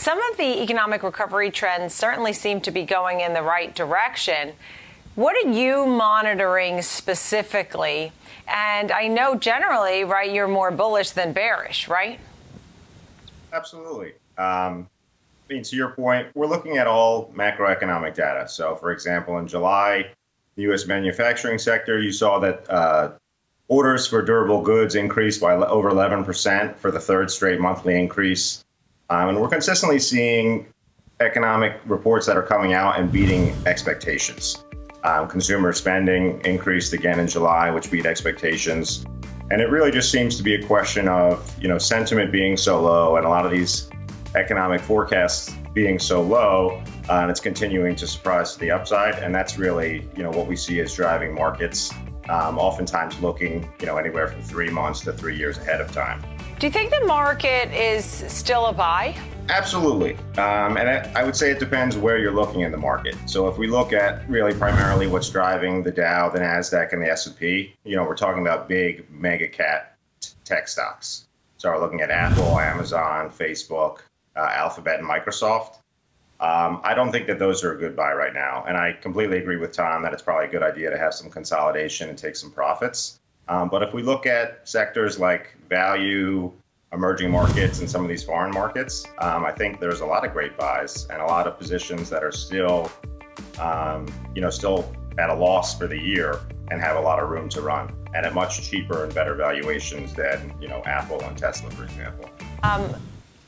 Some of the economic recovery trends certainly seem to be going in the right direction. What are you monitoring specifically? And I know generally, right, you're more bullish than bearish, right? Absolutely. Um, I mean, to your point, we're looking at all macroeconomic data. So, for example, in July, the U.S. manufacturing sector, you saw that uh, orders for durable goods increased by over 11% for the third straight monthly increase. Um, and we're consistently seeing economic reports that are coming out and beating expectations. Um, consumer spending increased again in July, which beat expectations. And it really just seems to be a question of, you know, sentiment being so low and a lot of these economic forecasts being so low, uh, and it's continuing to surprise to the upside. And that's really, you know, what we see as driving markets, um, oftentimes looking, you know, anywhere from three months to three years ahead of time. Do you think the market is still a buy? Absolutely. Um, and I, I, would say it depends where you're looking in the market. So if we look at really primarily what's driving the Dow, the NASDAQ, and the S&P, you know, we're talking about big mega cap tech stocks. So we're looking at Apple, Amazon, Facebook, uh, Alphabet, and Microsoft. Um, I don't think that those are a good buy right now. And I completely agree with Tom that it's probably a good idea to have some consolidation and take some profits. Um, but if we look at sectors like value, emerging markets, and some of these foreign markets, um, I think there's a lot of great buys and a lot of positions that are still, um, you know, still at a loss for the year and have a lot of room to run and at much cheaper and better valuations than, you know, Apple and Tesla, for example. Um,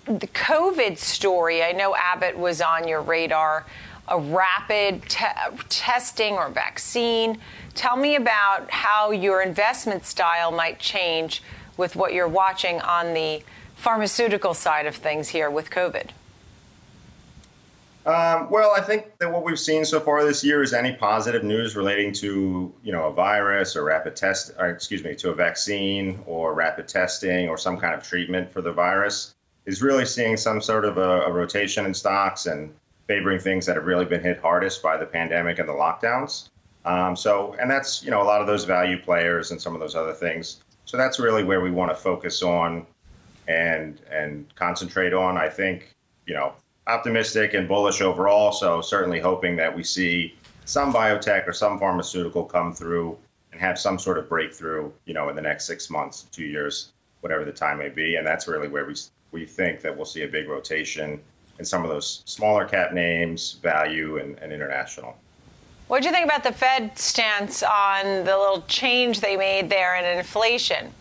the COVID story, I know Abbott was on your radar a rapid te testing or vaccine. Tell me about how your investment style might change with what you're watching on the pharmaceutical side of things here with COVID. Um, well, I think that what we've seen so far this year is any positive news relating to, you know, a virus or rapid test, or excuse me, to a vaccine or rapid testing or some kind of treatment for the virus is really seeing some sort of a, a rotation in stocks and favoring things that have really been hit hardest by the pandemic and the lockdowns. Um, so, and that's, you know, a lot of those value players and some of those other things. So that's really where we want to focus on and and concentrate on. I think, you know, optimistic and bullish overall. So certainly hoping that we see some biotech or some pharmaceutical come through and have some sort of breakthrough, you know, in the next six months, two years, whatever the time may be. And that's really where we we think that we'll see a big rotation in some of those smaller cap names, value, and, and international. What do you think about the Fed stance on the little change they made there in inflation?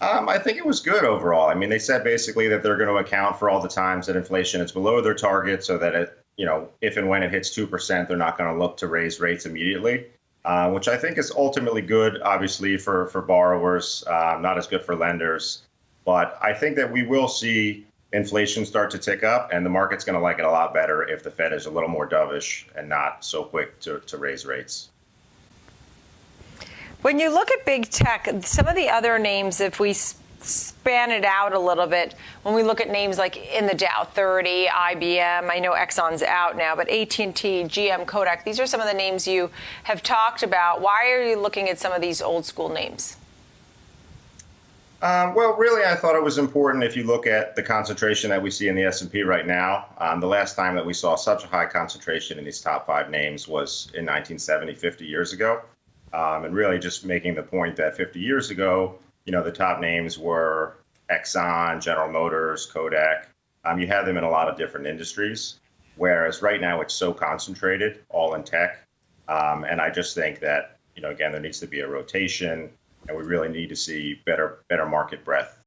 Um, I think it was good overall. I mean, they said basically that they're going to account for all the times that inflation is below their target, so that it, you know, if and when it hits two percent, they're not going to look to raise rates immediately. Uh, which I think is ultimately good, obviously for for borrowers, uh, not as good for lenders. But I think that we will see inflation start to tick up, and the market's going to like it a lot better if the Fed is a little more dovish and not so quick to, to raise rates. When you look at big tech, some of the other names, if we span it out a little bit, when we look at names like in the Dow 30, IBM, I know Exxon's out now, but AT&T, GM, Kodak, these are some of the names you have talked about. Why are you looking at some of these old school names? Um, well, really, I thought it was important if you look at the concentration that we see in the S&P right now. Um, the last time that we saw such a high concentration in these top five names was in 1970, 50 years ago. Um, and really just making the point that 50 years ago, you know, the top names were Exxon, General Motors, Kodak. Um, you had them in a lot of different industries, whereas right now it's so concentrated, all in tech. Um, and I just think that, you know, again, there needs to be a rotation and we really need to see better better market breadth